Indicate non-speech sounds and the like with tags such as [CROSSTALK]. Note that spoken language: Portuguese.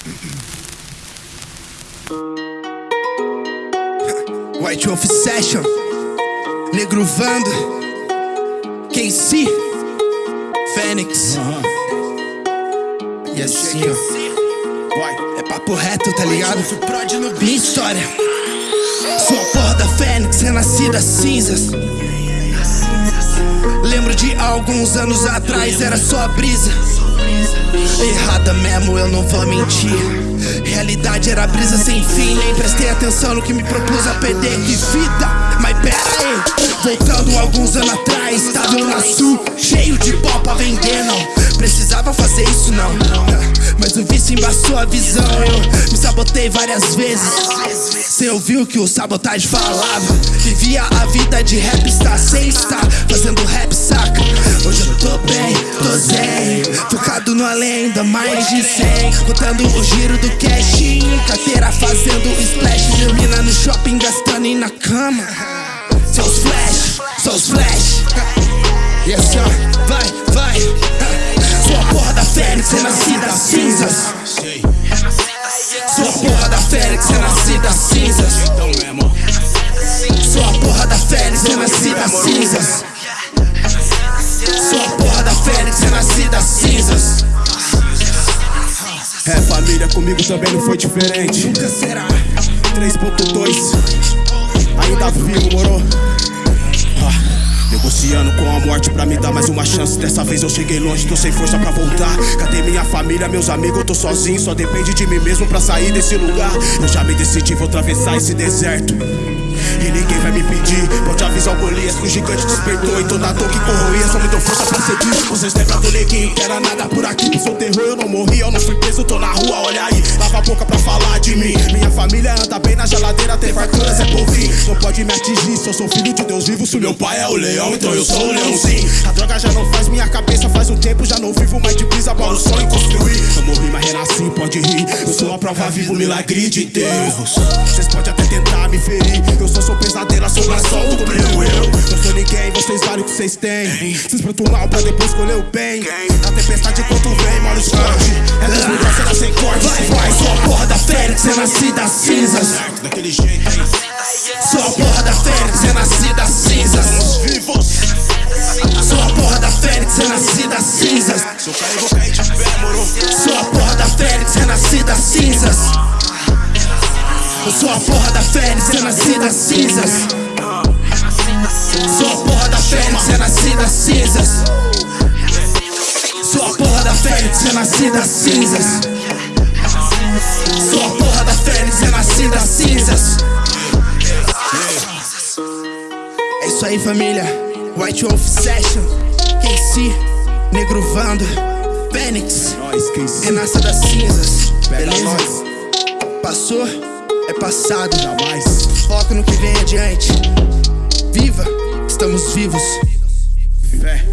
[COUGHS] White Wolf Session. Negro Vando. KC Fênix. E assim ó. É papo reto, tá ligado? Minha história. Sou a porra da Fênix, renascida cinzas. Lembro alguns anos atrás, era só brisa. Errada mesmo, eu não vou mentir. Realidade era brisa sem fim Nem prestei atenção no que me propus a perder Que vida, mas pera aí Voltando alguns anos atrás Tava na sul, cheio de pó pra vender Não. Precisava fazer isso não. Mas o vício embaçou a visão Eu me sabotei várias vezes. Cê ouviu que o sabotagem falava? Vivia a vida de rap, está sem estar Fazendo rap, tô bem, tô zen. Focado no além, ainda mais de 100 Contando o giro do cash Carteira fazendo splash. Termina no shopping gastando e na cama. Seus flash, seus flash. Yes sir, vai, vai. Sua porra da Fênix, renascida das cinzas. Sua porra da Fênix, renascida das cinzas porra da Fênix, renascida das cinzas. É família, comigo também não foi diferente. Nunca será. 3.2 Ainda vivo, moro? Ah, Negociando com a morte pra me dar mais uma chance. Dessa vez eu cheguei longe, tô sem força pra voltar. Cadê minha família, meus amigos? Eu tô sozinho, só depende de mim mesmo pra sair desse lugar. Eu já me decidi, vou atravessar esse deserto o Golias que o gigante despertou E toda dor que corroía só me deu força pra seguir. Lembram do neguinho era nada por aqui. Sou terror, eu não morri, eu não fui preso, tô na rua, olha aí. Lava a boca pra falar de mim. Minha família anda bem na geladeira, tem farturas, é povinho Não pode me atingir, eu sou filho de Deus vivo. Se meu pai é o leão, então eu sou o leão sim A droga já não faz minha cabeça, faz um tempo já não vivo mais de brisa Para o sonho construir. Eu morri, mas renasci, pode rir. Eu sou a prova viva, o milagre de Deus. Vocês podem até tentar me ferir. Eu sou seu pesadelo, assombração do meu eu. Não sou ninguém, vocês valem o que vocês têm. Vocês plantam mal pra depois escolher o bem. A tempestade quanto vem, mora os forte É igual será sem corte. Vai, vai, sua porra da Fênix, renascida das cinzas. Daquele jeito, hein? Sua porra da Fênix, renascida das cinzas. Vivos Sua porra da Fênix, renascida das cinzas. Se eu cair, vou cair de pé, moro. Sua porra Sua porra da Fênix, renascida das cinzas. Sua porra da Fênix, renascida das cinzas. Sua porra da Fênix, renascida das cinzas. Sua porra da Fênix, renascida das cinzas. É isso aí família. White Wolf Session KC Negro Vando Fênix. Renasça das cinzas Beleza? Passou, é passado Jamais. Foca no que vem adiante. Viva, estamos vivos. Fé